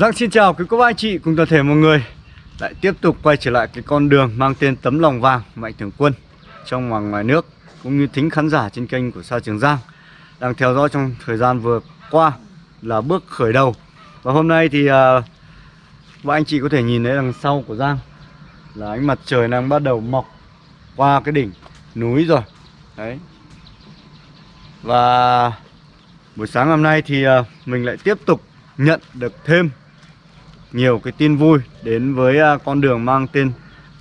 Giang xin chào quý cô bác anh chị cùng toàn thể mọi người. Lại tiếp tục quay trở lại cái con đường mang tên tấm lòng vàng Mạnh Thường Quân Trong và ngoài nước cũng như thính khán giả trên kênh của Sa Trường Giang Đang theo dõi trong thời gian vừa qua là bước khởi đầu. Và hôm nay thì uh, anh chị có thể nhìn thấy đằng sau của Giang Là ánh mặt trời đang bắt đầu mọc qua cái đỉnh núi rồi. Đấy. Và buổi sáng hôm nay thì uh, mình lại tiếp tục nhận được thêm nhiều cái tin vui đến với à, con đường mang tên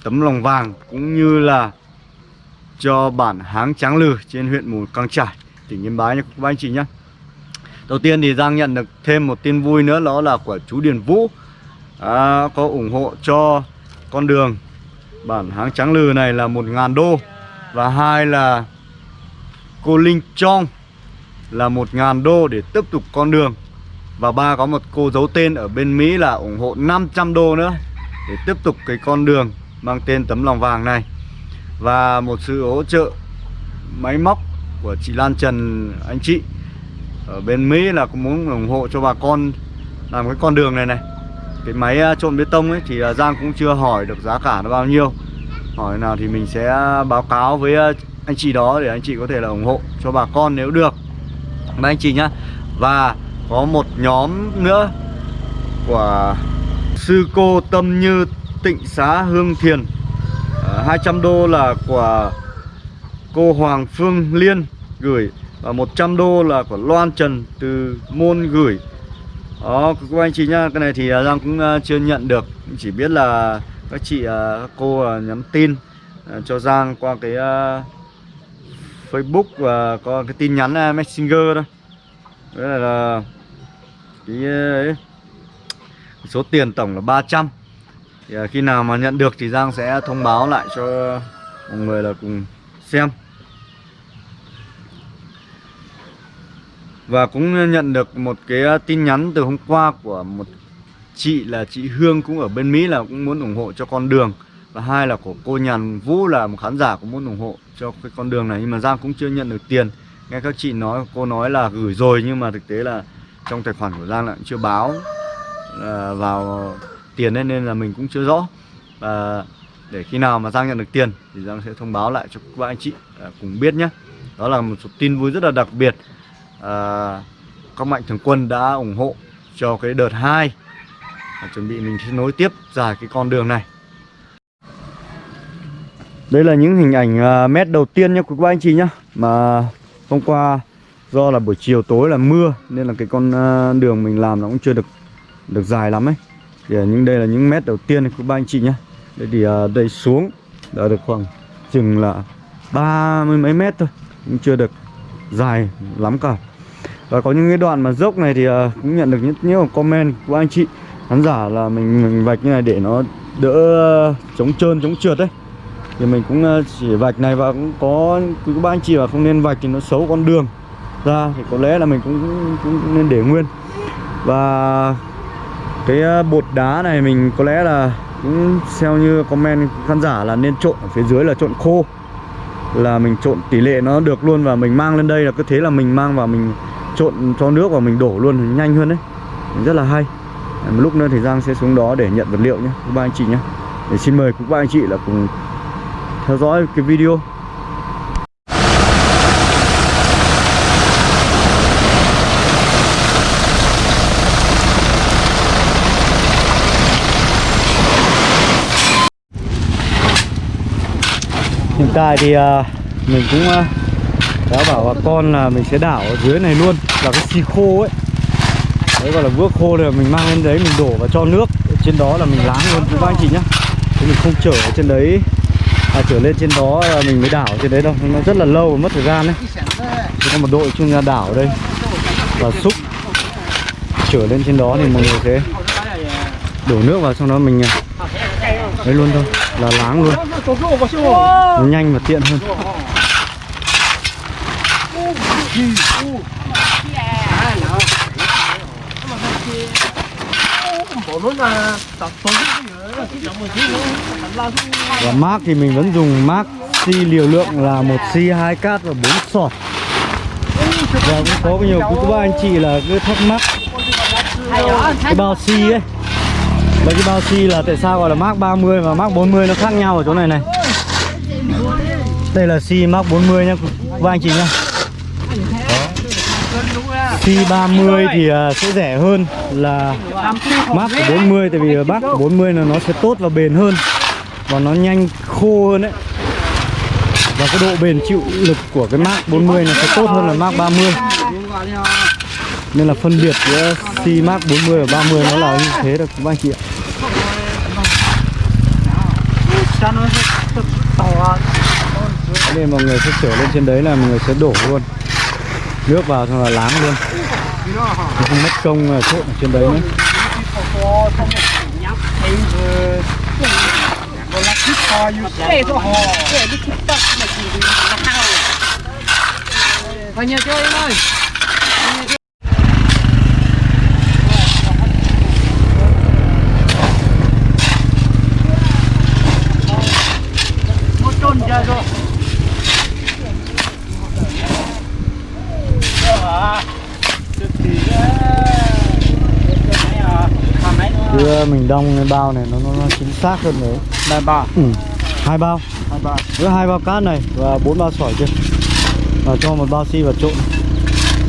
tấm lòng vàng cũng như là cho bản Háng Tráng Lừ trên huyện Mù Căng Trải, tỉnh Yên Bái nha các anh chị nhé. Đầu tiên thì Giang nhận được thêm một tin vui nữa đó là của chú Điền Vũ à, có ủng hộ cho con đường bản Háng Tráng Lừ này là một ngàn đô và hai là cô Linh Trong là một ngàn đô để tiếp tục con đường và ba có một cô giấu tên ở bên Mỹ là ủng hộ 500 đô nữa Để tiếp tục cái con đường mang tên tấm lòng vàng này. Và một sự hỗ trợ máy móc của chị Lan Trần, anh chị, Ở bên Mỹ là cũng muốn ủng hộ cho bà con làm cái con đường này này. Cái máy trộn bê tông ấy thì à, Giang cũng chưa hỏi được giá cả nó bao nhiêu. Hỏi nào thì mình sẽ báo cáo với anh chị đó để anh chị có thể là ủng hộ cho bà con nếu được. Mấy anh chị nhá, Và có một nhóm nữa của sư cô Tâm Như Tịnh Xá Hương Thiền. À, 200 đô là của cô Hoàng Phương Liên gửi và 100 đô là của Loan Trần từ môn gửi. Đó các anh chị nhá cái này thì à, Giang cũng à, chưa nhận được. Chỉ biết là các chị các cô nhắn tin cho Giang qua cái Facebook và có cái tin nhắn Messenger đó Đấy là Ờ, cái số tiền tổng là 300 thì ờ, khi nào mà nhận được thì Giang sẽ thông báo lại cho mọi người là cùng xem. Và cũng nhận được một cái ờ, tin nhắn từ hôm qua của một chị là chị Hương cũng ở bên Mỹ là cũng muốn ủng hộ cho con đường. Và hai là của cô Nhàn Vũ là một khán giả cũng muốn ủng hộ cho cái con đường này. Nhưng mà Giang cũng chưa nhận được tiền. Nghe các chị nói, cô nói là gửi rồi nhưng mà thực tế là trong tài khoản của Giang lại chưa báo à, vào tiền ấy, nên là mình cũng chưa rõ. Và để khi nào mà Giang nhận được tiền thì Giang sẽ thông báo lại cho các anh chị à, cùng biết nhé. Đó là một số tin vui rất là đặc biệt. À, các mạnh thường quân đã ủng hộ cho cái đợt 2 và chuẩn bị mình sẽ nối tiếp dài cái con đường này. Đây là những hình ảnh uh, mét đầu tiên nhé các anh chị nhé mà hôm qua do là buổi chiều tối là mưa nên là cái con à, đường mình làm nó cũng chưa được được dài lắm ấy. Thì à, những đây là những mét đầu tiên của ba anh chị nhé đây thì à, đây xuống đã được khoảng chừng là ba mươi mấy mét thôi cũng chưa được dài lắm cả. Và có những cái đoạn mà dốc này thì cũng nhận được rất nhiều comment của anh chị khán giả là mình, mình vạch như này để nó đỡ chống trơn chống trượt đấy. Thì mình cũng chỉ vạch này và cũng có quý ba anh chị là không nên vạch thì nó xấu con đường ra thì có lẽ là mình cũng, cũng nên để nguyên. Và cái ờ, bột đá này mình có lẽ là cũng theo như comment khán giả là nên trộn ở phía dưới là trộn khô. Là mình trộn tỷ lệ nó được luôn và mình mang lên đây là cứ thế là mình mang vào mình trộn cho nước và mình đổ luôn nhanh hơn đấy. Rất là hay. Một lúc nữa thì Giang sẽ xuống đó để nhận vật liệu nhé các ba anh chị nhé. Để xin mời các ba anh chị là cùng theo dõi cái video. Hiện tại thì uh, mình cũng uh, đã bảo bà con là mình sẽ đảo ở dưới này luôn là cái xì khô ấy. Đấy gọi là vữa khô là mình mang lên đấy mình đổ vào cho nước. Ở trên đó là mình láng luôn các anh chị nhá. Thế mình không chở ở trên đấy. À, trở lên trên đó là mình mới đảo trên đấy đâu. Nó rất là lâu mất thời gian đấy. Chúng có một đội chuyên gia đảo đây. Và xúc. Trở lên trên đó thì mọi người sẽ đổ nước vào xong đó mình à, đấy luôn thôi là láng luôn. Nó nhanh và tiện hơn. Và mác thì mình vẫn dùng mác si liều lượng là một si hai cát và bốn sọt. Và cũng có nhiều quý cô anh chị là cứ thắc mắc. Cái bao si ấy. Mấy cái bao xi là tại sao gọi là Mark 30 và Mark 40 nó khác nhau ở chỗ này này? Đây là xi Mark 40 nha Và anh chị nha Xi 30 thì à, sẽ rẻ hơn là Mark 40 Tại vì Mark 40 là nó sẽ tốt và bền hơn Và nó nhanh khô hơn đấy. Và cái độ bền chịu lực của cái Mark 40 nó sẽ tốt hơn là Mark 30 nên là phân biệt giữa xi Mark 40 và 30 nó là như thế được các anh chị ạ. Nên mọi người sẽ chở lên trên đấy là mọi người sẽ đổ luôn. Nước vào xong là láng luôn. Không mất công là trộn ở trên đấy nữa. Bao nhiêu chơi em ơi Một trôn chơi rồi Đưa mình đong cái bao này nó, nó, nó chính xác hơn đấy. Đại bà ừ. Hai bao. Hai bà với hai bao cát này và bốn bao sỏi kia. Và cho một bao xi vào trộn.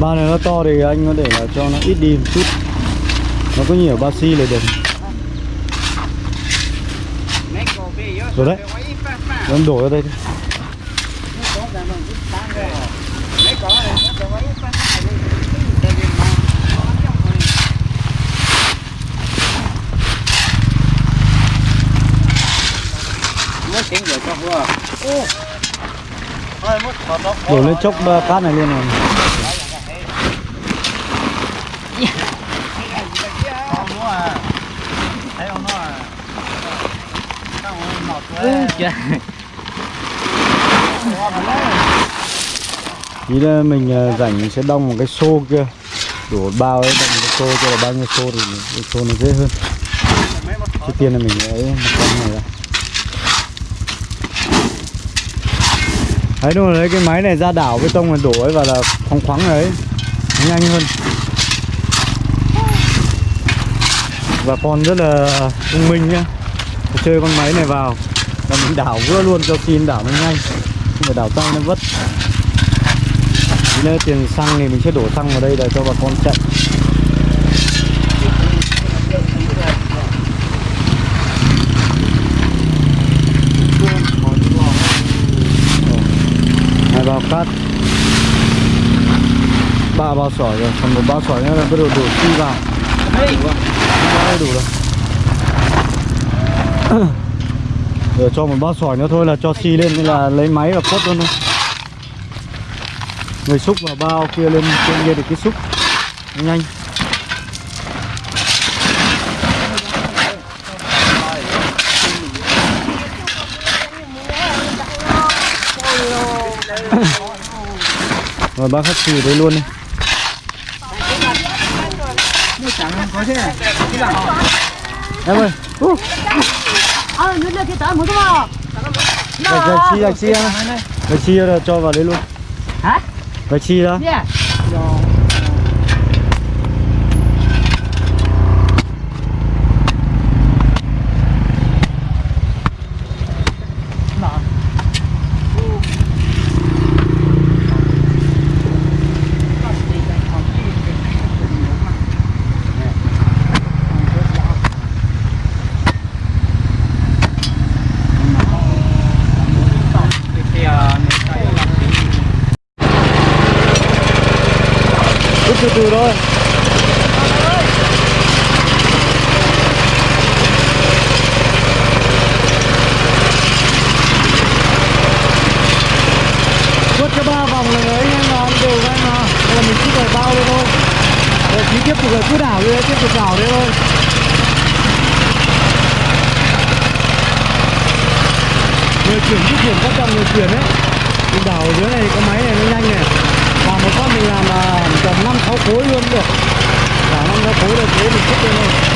Bao này nó to thì anh có để là cho nó ít đi một chút. Nó có nhiều bao xi là được. Rồi đấy. em đổ ra đây đổ lên chốc cát này luôn rồi. Ý là mình ờ, rảnh sẽ đong một cái xô kia. Đổ bao ấy đong một cái xô cho là bao nhiêu xô thì cái xô nó dễ hơn. Trước tiên là mình ấy một con này ra đấy, đúng rồi, đấy, cái máy này ra đảo bê tông này đổ ấy, và là khoáng khoáng đấy nhanh hơn. Và con rất là thông minh nhá. Chơi con máy này vào, là mình đảo vừa luôn cho xin đảo nó nhanh. Không phải đảo tay nó vất. Nếu tiền xăng thì mình sẽ đổ xăng vào đây để cho bà con chạy hai bao cát ba bao sỏi rồi. Còn một bao sỏi nữa là bắt đầu đổ xi vào. Đây đủ rồi Rồi cho một bao sỏi nữa thôi là cho xi lên nên là lấy máy và quất luôn thôi. Người xúc vào bao kia lên trên kia được cái xúc. Nhanh. Rồi bác khách xì đấy luôn đi em ơi. Ờ nước kia tới mới không? Rồi chia chia chia rồi cho vào đấy luôn. Hả? Phải chia đó Người chuyển di chuyển quan trọng người chuyển ấy. Mình đảo ở dưới này có máy này nó nhanh này. Và một con mình làm là tầm 5 6 khối luôn được. Cả năm sáu khối được thế mình xếp lên thôi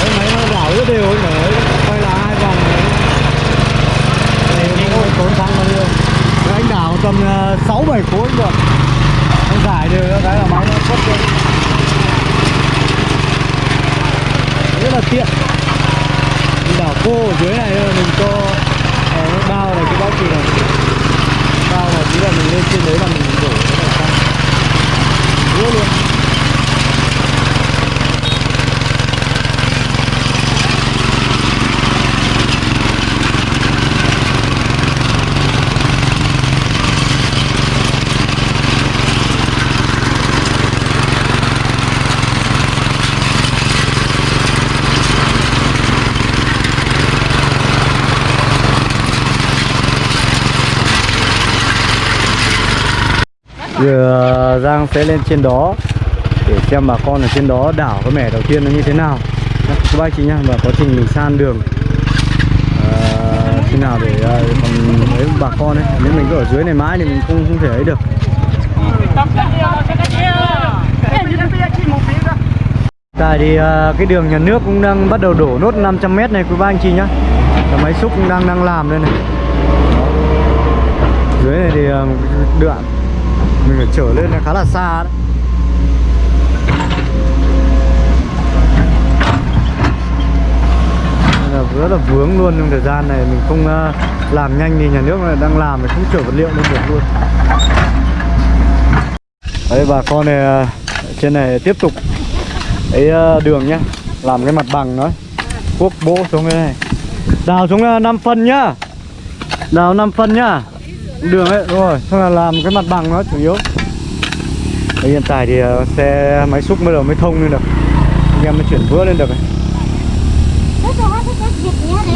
cái máy nó đảo rất đều ấy để quay là hai vòng đấy Này nó tốn xăng bao nhiêu? Đấy, Anh đảo tầm ờ, 6 7 khối được. Anh giải đều cho cái là máy nó xuất lên rất là tiện ô ở dưới này thôi mình cho uh, bao này cái bao gì này. Bao này chỉ là mình lên trên đấy là mình đổ cái này sang luôn. Giờ Giang sẽ lên trên đó để xem bà con ở trên đó đảo cái mẻ đầu tiên nó như thế nào. Các bác chị nhá và quá trình mình san đường ờ, khi à, nào để ờ, còn mấy bà con ấy. Nếu mình cứ ở dưới này mãi thì mình không không thể ấy được. Tại thì à, ờ, cái đường nhà nước cũng đang bắt đầu đổ nốt 500m này quý ba anh chị nhá. Và máy xúc cũng đang đang làm đây này. Dưới này thì à, đoạn mình phải trở lên là khá là xa đấy. Nên là rất là vướng luôn trong thời gian này mình không ờ, làm nhanh thì nhà nước này đang làm thì không chở vật liệu lên được luôn. Đấy bà con này ờ, trên này tiếp tục cái ờ, đường nhá làm cái mặt bằng nó cuốc bố xuống cái này. Đào xuống ờ, 5 phân nhá. Đào 5 phân nhá đường ấy đúng rồi. Xong là làm cái mặt bằng nó chủ yếu. Đấy, hiện tại thì ờ, xe máy xúc mới đầu mới thông lên được. Anh em mới chuyển vữa lên được này.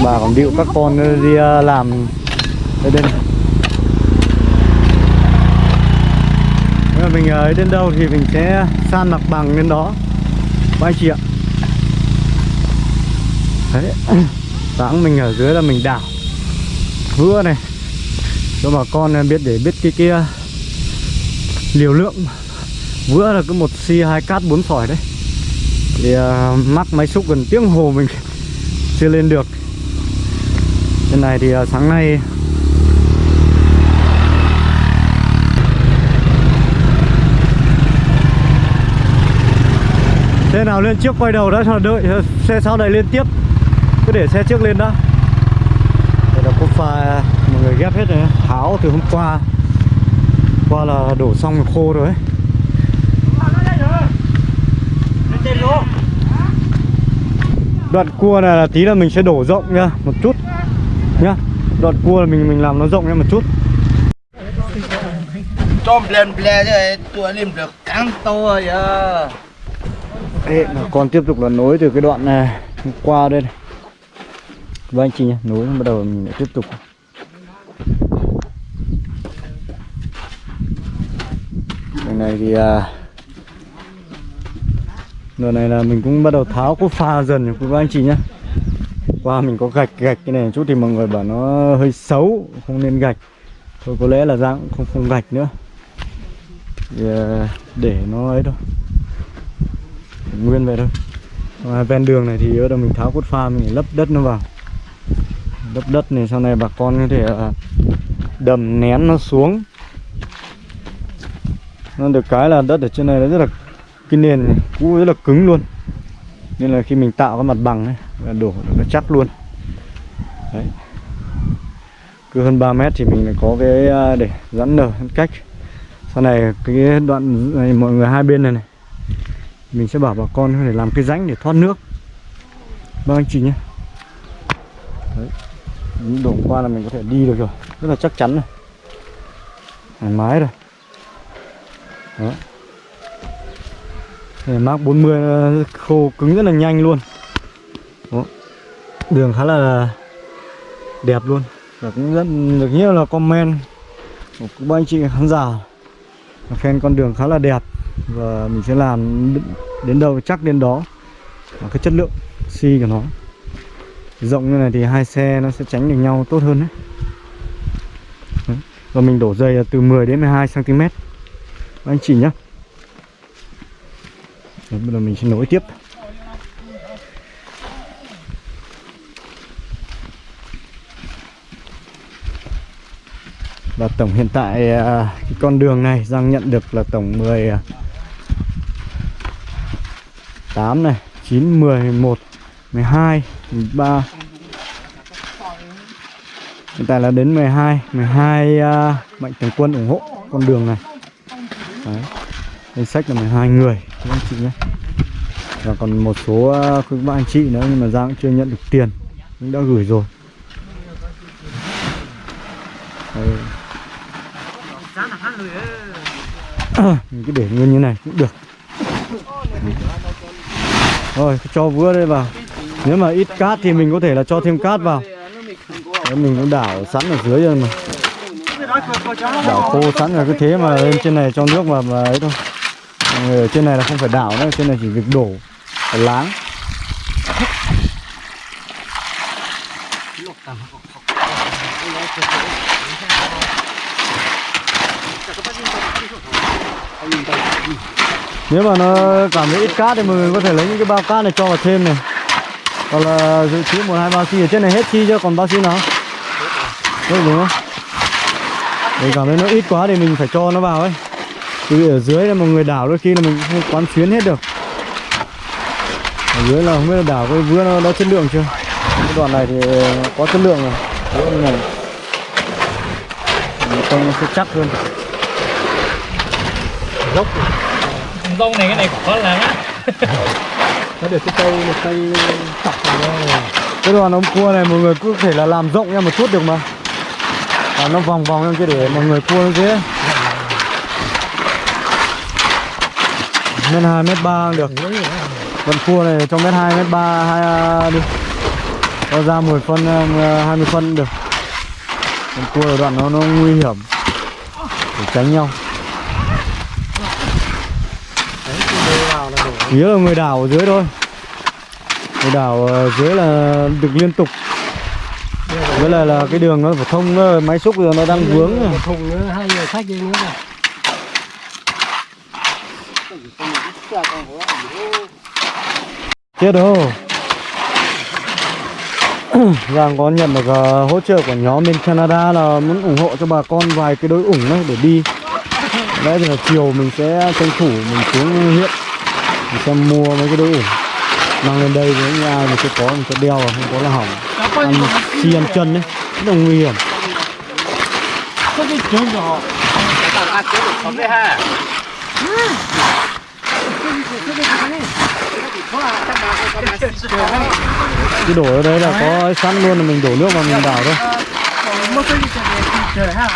bà còn điệu các con đi ờ, làm ở đây này. Nếu mà mình ờ, ở đến đâu thì mình sẽ san mặt bằng lên đó. Các anh chị ạ. Đấy. Sáng mình ở dưới là mình đảo. Vữa này. Cho bà con biết để biết cái kia. Liều lượng. Vữa là cứ một xi hai cát bốn sỏi đấy. Thì uh, mắc máy xúc gần tiếng hồ mình Chưa lên được. Trên này thì uh, sáng nay Xe nào lên trước quay đầu đã cho đợi à, Xe sau này lên tiếp. Cứ để xe trước lên đã. Đây là cốt pha người ghép hết rồi. Tháo từ hôm qua Qua là đổ xong rồi khô rồi ấy. Đoạn cua này là tí là mình sẽ đổ rộng nhá Một chút Nhá Đoạn cua là mình mình làm nó rộng nhá một chút Tôm lên ble chứ tôi lên được cắn to rồi. Ê, con tiếp tục là nối từ cái đoạn này qua đây này Các anh chị nhá, nối bắt đầu mình lại tiếp tục Bên này thì à, Đợt này là mình cũng bắt đầu tháo cốt pha dần các anh chị nhá. Qua mình có gạch gạch cái này chút thì mọi người bảo nó hơi xấu Không nên gạch. Thôi có lẽ là ra cũng không, không gạch nữa. Thì, à, Để nó ấy thôi. Nguyên vậy thôi. Và ven đường này thì bắt đầu mình tháo cốt pha mình lấp đất nó vào. Lấp đất này sau này bà con có thể à, đầm nén nó xuống nó được cái là đất ở trên này nó rất là cái nền này, cũ rất là cứng luôn. Nên là khi mình tạo cái mặt bằng ấy là đổ nó chắc luôn. Đấy. Cứ hơn 3 mét thì mình lại có cái à, để giãn nở giãn cách. Sau này cái đoạn này mọi người hai bên này này mình sẽ bảo bà con để làm cái rãnh để thoát nước. Vâng anh chị nhé. Đấy. Đổ qua là mình có thể đi được rồi. Rất là chắc chắn này. Thoải mái rồi. Đó. Để Mark 40 ờ, khô cứng rất là nhanh luôn. Đó. Đường khá là đẹp luôn. Và cũng rất được nhiều là comment của các anh chị khán giả. Khen con đường khá là đẹp. Và mình sẽ làm đến đâu chắc đến đó. Và cái chất lượng xi của nó. Rộng như này thì hai xe nó sẽ tránh được nhau tốt hơn đấy, và mình đổ dày từ 10 đến 12 cm anh chị nhá đấy, bây giờ mình sẽ nối tiếp. Và tổng hiện tại à, cái con đường này Giang nhận được là tổng 10 8 à, này, 9, 11, 12, 13 Hiện tại là đến 12 12 uh, mạnh thường quân ủng hộ con đường này. Đấy. Danh sách là 12 người các anh chị nhé. Và còn một số à, các bạn anh chị nữa nhưng mà Giang cũng chưa nhận được tiền cũng đã gửi rồi. Đấy. Mình cứ để nguyên như này cũng được. Rồi cho vữa đây vào. Nếu mà ít cát thì mình có thể là cho thêm cát vào. Đấy, mình cũng đảo sẵn ở dưới rồi mà. Đảo khô sẵn là cứ thế mà lên trên này cho nước mà, mà ấy thôi. Người ở trên này là không phải đảo nữa Trên này chỉ việc đổ Phải láng. Nếu mà nó cảm thấy ít cát thì mọi người có thể lấy những cái bao cát này cho vào thêm này. Còn là dự trữ một hai bao xi ở trên này hết chi chưa còn bao xi nào? Hết đúng không? Mình cảm thấy nó ít quá thì mình phải cho nó vào ấy. Chứ ở dưới là một người đảo đôi khi là mình không quán xuyến hết được. Ở dưới là không biết là đảo cái vứa nó đã chất lượng chưa. Cái đoạn này thì có chất lượng rồi. Vứa này. Trông nó sẽ chắc hơn. Dốc. Dông này cái này con làm á. Nó được cái cây một cây chọc này cái đoàn ống cua này mọi người cứ thể là làm rộng ra một chút được mà và nó vòng vòng em chứ để mọi người cua nó dễ mét hai, mét ba được. Vẫn cua này, trong mét hai, mét ba, hai à, đi. Nó ra 10 phân à, 20 à, phân được. Con cua ở đoạn nó nó nguy hiểm. Để tránh nhau. Nghĩa là người đảo ở dưới thôi. Người đảo ở dưới là được liên tục. Với là, là cái đường nó phải thông ờ, máy xúc giờ nó đang vướng rồi. thùng nữa hai người khách đi nữa này. Chết đâu Giang có nhận được ờ, hỗ trợ của nhóm bên Canada là muốn ủng hộ cho bà con vài cái đối ủng đấy để đi. Đấy thì là chiều mình sẽ tranh thủ mình xuống huyện Mình sẽ mua mấy cái đối ủng. Mang lên đây với nhà mình sẽ có mình sẽ đeo không có là hỏng Ăn chi ăn chân đấy Rất là nguy hiểm. Có cái chỗ nhỏ Cái đổ ở đây là có sẵn luôn là mình đổ nước vào mình đảo thôi. Cái ha.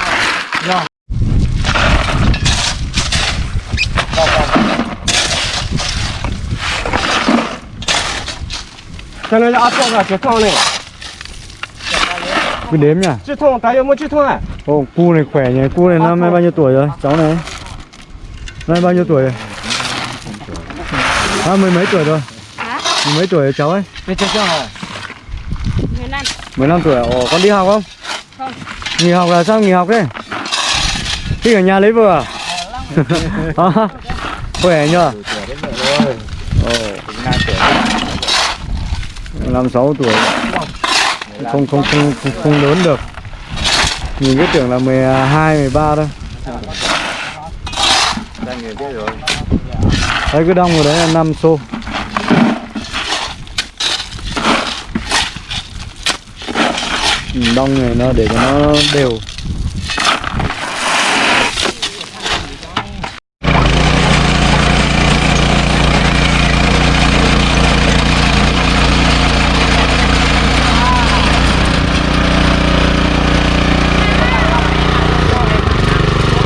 Cho nên là áp dụng là chết thong này Cứ đếm nhá chết thong tại sao chết thong à Ồ, cu này khỏe nhỉ, cu này năm nay bao nhiêu tuổi rồi, cháu này Năm nay bao nhiêu tuổi rồi? À, mười mấy tuổi rồi Hả? Mười mấy tuổi rồi cháu ấy? chết thong à 15 15 tuổi, à? ồ, con đi học không? Không. Nghỉ học là sao nghỉ học thế? Thích ở nhà lấy vợ à? À, khỏe nhờ Ồ, năm sáu tuổi không không không không, không lớn được. Nhìn cứ tưởng là 12, 13 thôi. Đấy cái đông rồi đấy là 5 xô. Ừ, đông này nó để cho nó đều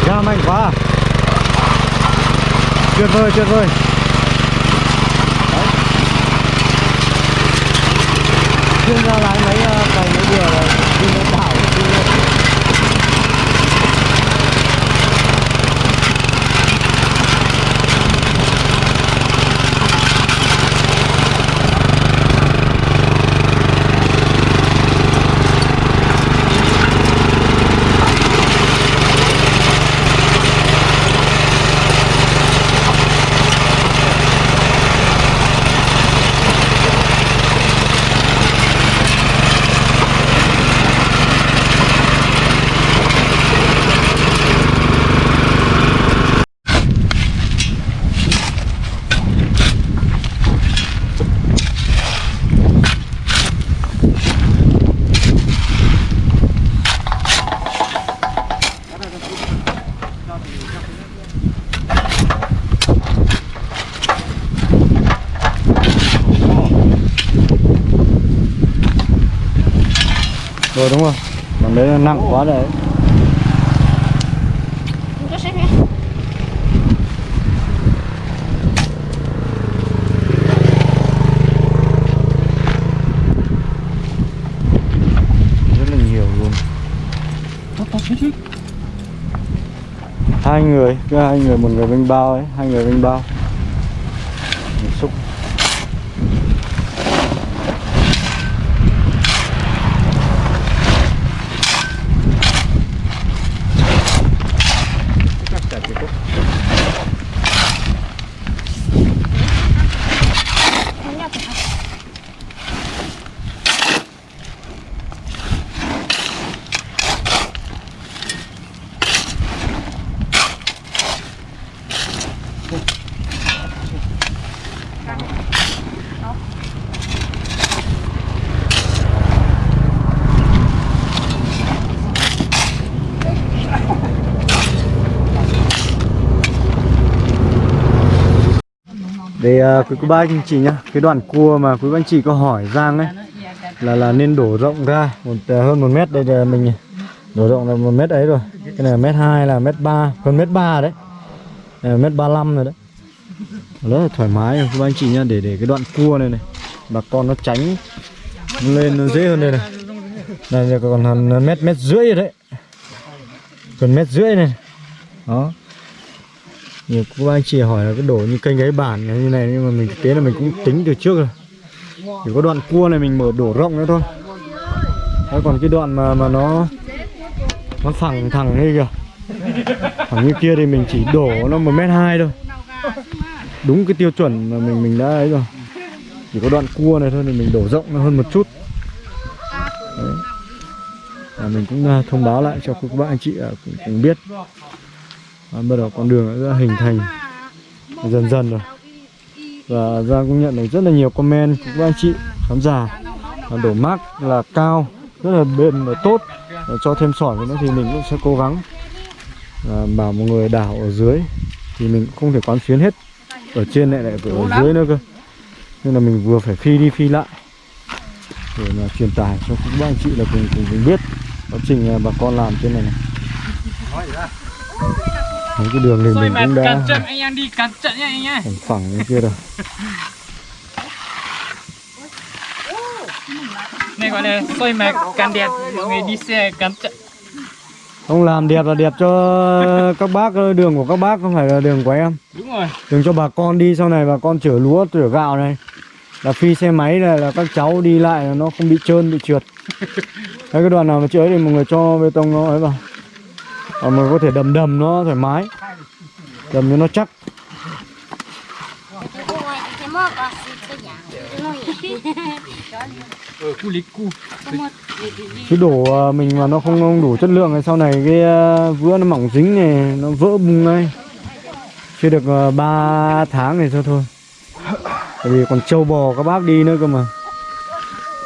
ra mạnh quá à? Tuyệt vời tuyệt vời. Chuyên ra lái máy ờ, cày mấy vừa là xíu xíu hai người cứ hai người một người bênh bao ấy hai người bênh bao Một xúc Không nhớ thì học. Để uh, quý cô bác anh chị nhá Cái đoạn cua mà quý bác anh chị có hỏi Giang ấy Là là nên đổ rộng ra một uh, hơn một mét đây là mình đổ rộng là một mét ấy rồi. Cái này là mét hai là mét ba hơn mét ba đấy. Đây là mét ba năm rồi đấy. Rất là thoải mái rồi quý bác anh chị nhá để để cái đoạn cua này này bà con nó tránh lên nó dễ hơn đây này. Này giờ còn hơn mét mét rưỡi rồi đấy. Gần mét rưỡi này. Đó nhiều cô bác anh chị hỏi là cái đổ như kênh gáy bản như này nhưng mà mình thực tế là mình cũng tính từ trước rồi. Chỉ có đoạn cua này mình mở đổ rộng nữa thôi. Đấy, còn cái đoạn mà mà nó nó phẳng thẳng như kìa. Phẳng như kia thì mình chỉ đổ nó một mét hai thôi. Đúng cái tiêu chuẩn mà mình mình đã ấy rồi. Chỉ có đoạn cua này thôi thì mình đổ rộng hơn một chút. Đấy. À, mình cũng à, thông báo lại cho các bạn anh chị cũng biết à, bắt đầu con đường đã hình thành dần dần rồi. Và Giang cũng nhận được rất là nhiều comment của các anh chị khán giả. Đổ mác là cao rất là bền và tốt. Và cho thêm sỏi vào nữa thì mình cũng sẽ cố gắng à, bảo một người đảo ở dưới thì mình cũng không thể quán xuyến hết. Ở trên lại lại phải ở dưới nữa cơ. Nên là mình vừa phải phi đi phi lại. Để mà truyền tải cho các anh chị là cùng cùng, cùng biết quá trình à, bà con làm trên này này. Mấy cái đường thì Xoay mình cũng đã trận anh em đi cẩn trận nha anh nhá phẳng như kia rồi Này gọi là xoay mặt cẩn đẹp. Mọi người đi xe cẩn trận Không làm đẹp là đẹp cho các bác Đường của các bác không phải là đường của em. Đúng rồi. Đường cho bà con đi sau này bà con chở lúa chở gạo này. Là phi xe máy này là các cháu đi lại là nó không bị trơn bị trượt. Đấy cái đoạn nào mà chưa ấy thì mọi người cho bê tông nó ấy vào Ờ, còn mình có thể đầm đầm nó thoải mái. Đầm cho nó chắc. Ôi, cái đổ à, mình mà nó không, không đủ chất lượng thì sau này cái à, vữa nó mỏng dính này nó vỡ bung ngay. Chưa được à, 3 tháng này thôi thôi. Tại vì còn trâu bò các bác đi nữa cơ mà.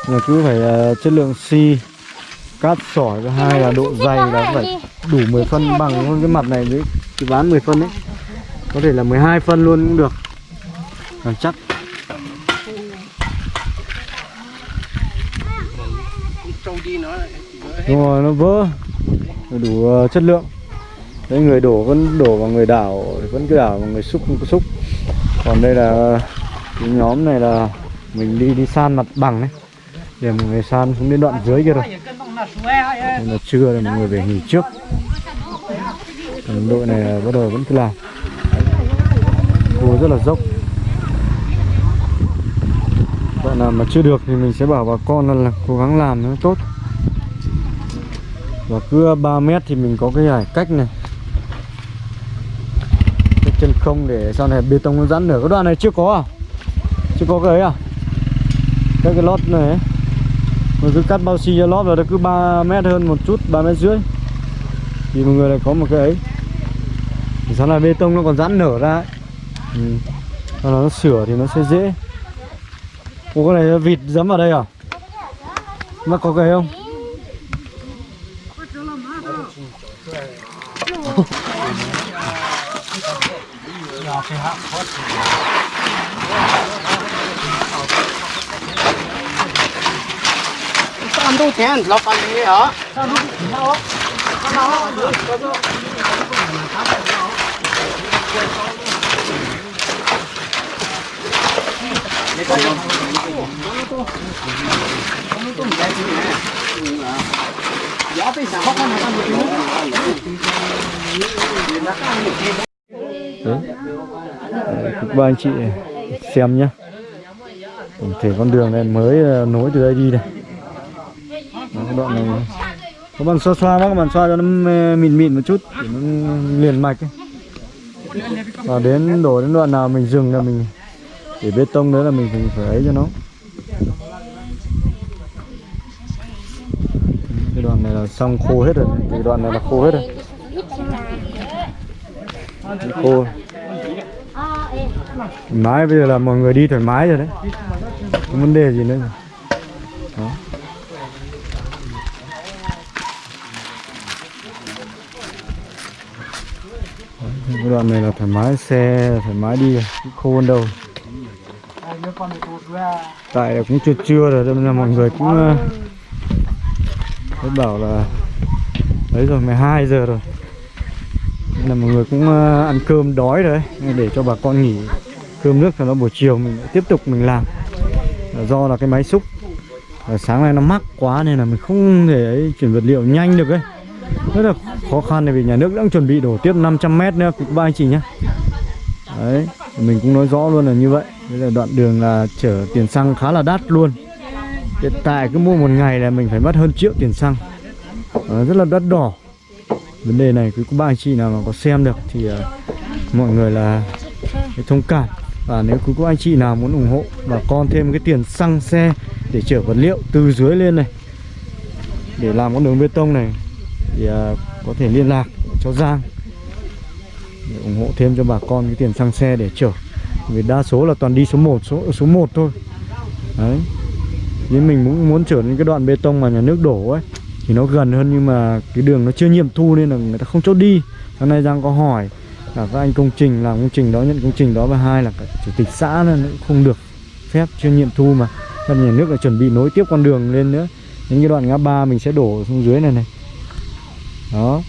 Là cứ phải chất lượng xi Cát sỏi thứ hai là độ dày là phải đủ 10 phân bằng luôn cái mặt này với cái ván 10 phân đấy. Có thể là 12 phân luôn cũng được. Càng chắc. Nó Đúng rồi, nó vỡ. Đủ ờ, chất lượng. Đấy, người đổ vẫn đổ vào người đảo vẫn cứ đảo vào người xúc không có xúc. Còn đây là cái nhóm này là mình đi đi san mặt bằng đấy. Để mọi người san xuống đến đoạn dưới kia rồi là trưa rồi mọi người về nghỉ trước. Còn đội này bắt đầu vẫn cứ làm. Cua rất là dốc. Bạn nào mà chưa được thì mình sẽ bảo bà con là, là cố gắng làm nó tốt. Và cứ 3 mét thì mình có cái hải cách này. Cách chân không để sau này bê tông nó giãn nở cái đoạn này chưa có à? Chưa có cái ấy à? Cái cái lót này ấy. Mình cứ cắt bao xi cho lót vào nó cứ 3 mét hơn một chút 3 mét rưỡi thì mọi người lại có một cái ấy thì sau này bê tông nó còn giãn nở ra ấy. Ừ. Sau đó nó sửa thì nó sẽ dễ Ủa cái này vịt dấm vào đây à? Nó có cái không? Hãy subscribe cho kênh Ghiền Mì Gõ Để không bỏ lỡ những video hấp dẫn đủ tiền lo bằng gì hả Đấy. Đấy, các anh chị xem nhá tổng thể con đường này mới ờ, nối từ đây đi này đó, đoạn này các bạn xoa xoa bác các bạn xoa cho nó ờ, mịn mịn một chút để nó liền mạch ấy. và đến đổ đến đoạn nào mình dừng là mình để bê tông đấy là mình phải, phải ấy cho nó cái đoạn này là xong khô hết rồi cái đoạn này là khô hết rồi khô thoải mái bây giờ là mọi người đi thoải mái rồi đấy không vấn đề gì nữa rồi. Cái đoạn này là thoải mái xe thoải mái đi khô hơn đâu. Tại là cũng chưa trưa rồi nên là mọi người cũng uh, thấy bảo là đấy rồi 12 giờ rồi. Nên là mọi người cũng ờ, ăn cơm đói rồi đấy để cho bà con nghỉ cơm nước cho nó buổi chiều mình tiếp tục mình làm. Do là cái máy xúc. Sáng nay nó mắc quá nên là mình không thể ấy, chuyển vật liệu nhanh được ấy rất là khó khăn này vì nhà nước đang chuẩn bị đổ tiếp 500 mét nữa cũng ba anh chị nhé. Đấy mình cũng nói rõ luôn là như vậy. Đây là đoạn đường là chở tiền xăng khá là đắt luôn. Hiện tại cứ mua một ngày là mình phải mất hơn triệu tiền xăng. À, rất là đắt đỏ. Vấn đề này quý cô ba anh chị nào mà có xem được thì uh, mọi người là thông cảm. Và nếu quý cô anh chị nào muốn ủng hộ bà con thêm cái tiền xăng xe để chở vật liệu từ dưới lên này để làm con đường bê tông này thì à, có thể liên lạc cho Giang để ủng hộ thêm cho bà con cái tiền xăng xe để chở. Vì đa số là toàn đi số 1 số số 1 thôi. Đấy. Nhưng mình cũng muốn chở những cái đoạn bê tông mà nhà nước đổ ấy, thì nó gần hơn nhưng mà cái đường nó chưa nghiệm thu nên là người ta không cho đi. Hôm nay Giang có hỏi là các anh công trình, làm công trình đó, nhận công trình đó, và hai là cả chủ tịch xã nên cũng không được phép, chưa nghiệm thu mà. Nên nhà nước là chuẩn bị nối tiếp con đường lên nữa. Những cái đoạn ngã ba mình sẽ đổ xuống dưới này này đó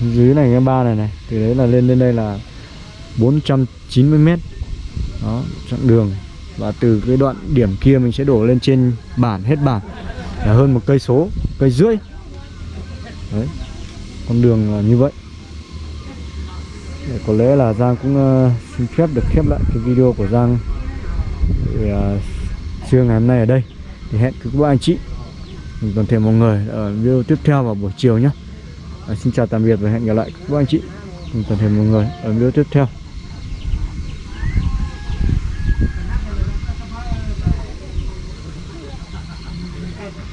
dưới này cái ba này này từ đấy là lên lên đây là 490 mét. Đó chặng đường. Và từ cái đoạn điểm kia mình sẽ đổ lên trên bản hết bản. Là hơn một cây số cây rưỡi. Đấy con đường là như vậy. Để có lẽ là Giang cũng uh, xin phép được khép lại cái video của Giang để, uh, trưa ngày hôm nay ở đây. Thì hẹn các bạn anh chị. Toàn thể mọi người ở video tiếp theo vào buổi chiều nhé à, xin chào tạm biệt và hẹn gặp lại các anh chị. Cùng toàn thể mọi người ở video tiếp theo.